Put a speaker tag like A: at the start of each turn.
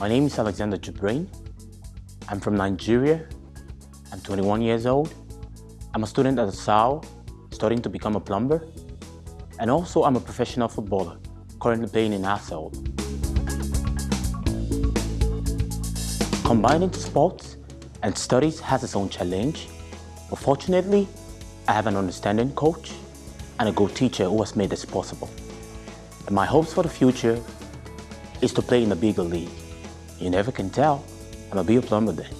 A: My name is Alexander Jibrin. I'm from Nigeria. I'm 21 years old. I'm a student at SAO, studying to become a plumber. And also I'm a professional footballer, currently playing in Arsenal. Combining sports and studies has its own challenge, but fortunately, I have an understanding coach and a good teacher who has made this possible. And my hopes for the future is to play in a bigger league. You never can tell, I'm a be a plumber then.